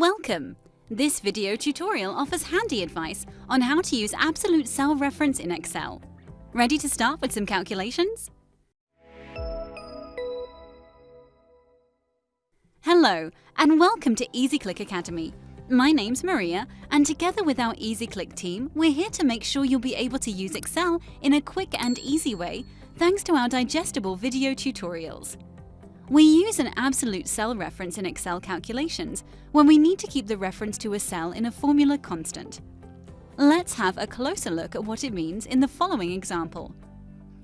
Welcome! This video tutorial offers handy advice on how to use absolute cell reference in Excel. Ready to start with some calculations? Hello, and welcome to EasyClick Academy. My name's Maria, and together with our EasyClick team, we're here to make sure you'll be able to use Excel in a quick and easy way thanks to our digestible video tutorials. We use an absolute cell reference in Excel calculations when we need to keep the reference to a cell in a formula constant. Let's have a closer look at what it means in the following example.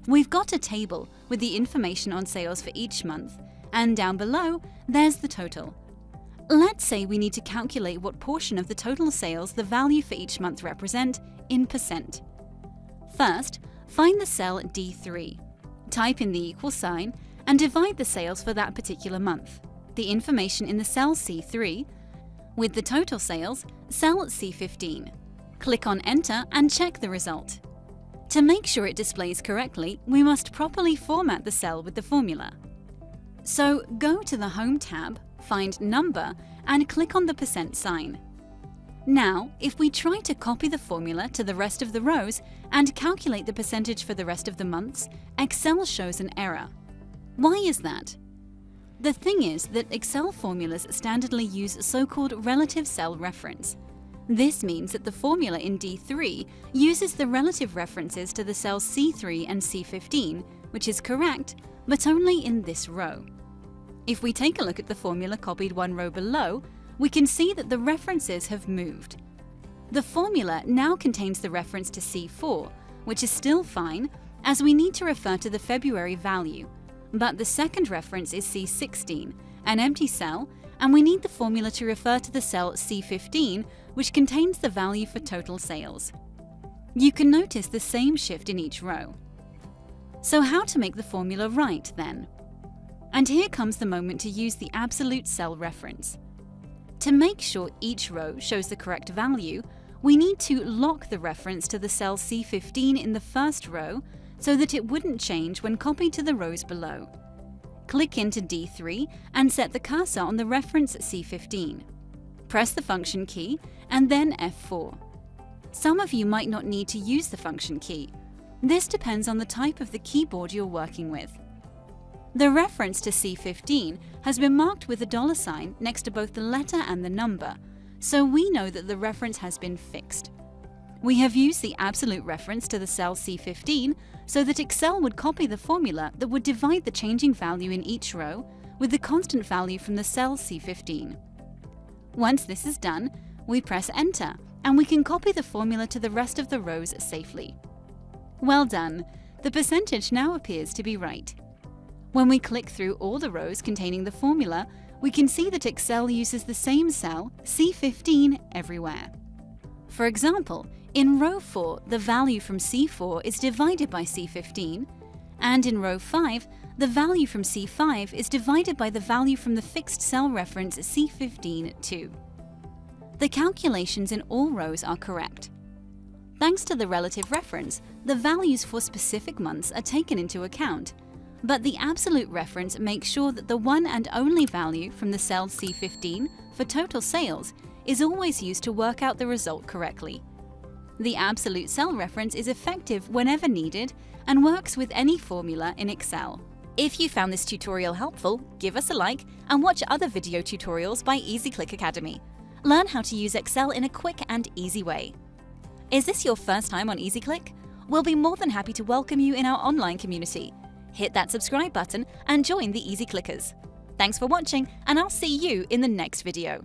We've got a table with the information on sales for each month, and down below, there's the total. Let's say we need to calculate what portion of the total sales the value for each month represent in percent. First, find the cell D3. Type in the equal sign and divide the sales for that particular month. The information in the cell C3 with the total sales, cell C15. Click on Enter and check the result. To make sure it displays correctly, we must properly format the cell with the formula. So go to the Home tab, find Number and click on the percent sign. Now, if we try to copy the formula to the rest of the rows and calculate the percentage for the rest of the months, Excel shows an error. Why is that? The thing is that Excel formulas standardly use so-called relative cell reference. This means that the formula in D3 uses the relative references to the cells C3 and C15, which is correct, but only in this row. If we take a look at the formula copied one row below, we can see that the references have moved. The formula now contains the reference to C4, which is still fine, as we need to refer to the February value, but the second reference is C16, an empty cell, and we need the formula to refer to the cell C15, which contains the value for total sales. You can notice the same shift in each row. So how to make the formula right, then? And here comes the moment to use the absolute cell reference. To make sure each row shows the correct value, we need to lock the reference to the cell C15 in the first row so that it wouldn't change when copied to the rows below. Click into D3 and set the cursor on the reference C15. Press the function key and then F4. Some of you might not need to use the function key. This depends on the type of the keyboard you're working with. The reference to C15 has been marked with a dollar sign next to both the letter and the number, so we know that the reference has been fixed. We have used the absolute reference to the cell C15 so that Excel would copy the formula that would divide the changing value in each row with the constant value from the cell C15. Once this is done, we press Enter and we can copy the formula to the rest of the rows safely. Well done! The percentage now appears to be right. When we click through all the rows containing the formula, we can see that Excel uses the same cell, C15, everywhere. For example, in row 4, the value from C4 is divided by C15, and in row 5, the value from C5 is divided by the value from the fixed cell reference C15 too. The calculations in all rows are correct. Thanks to the relative reference, the values for specific months are taken into account, but the absolute reference makes sure that the one and only value from the cell C15 for total sales is always used to work out the result correctly. The absolute cell reference is effective whenever needed and works with any formula in Excel. If you found this tutorial helpful, give us a like and watch other video tutorials by EasyClick Academy. Learn how to use Excel in a quick and easy way. Is this your first time on EasyClick? We'll be more than happy to welcome you in our online community. Hit that subscribe button and join the Easy Clickers. Thanks for watching and I'll see you in the next video.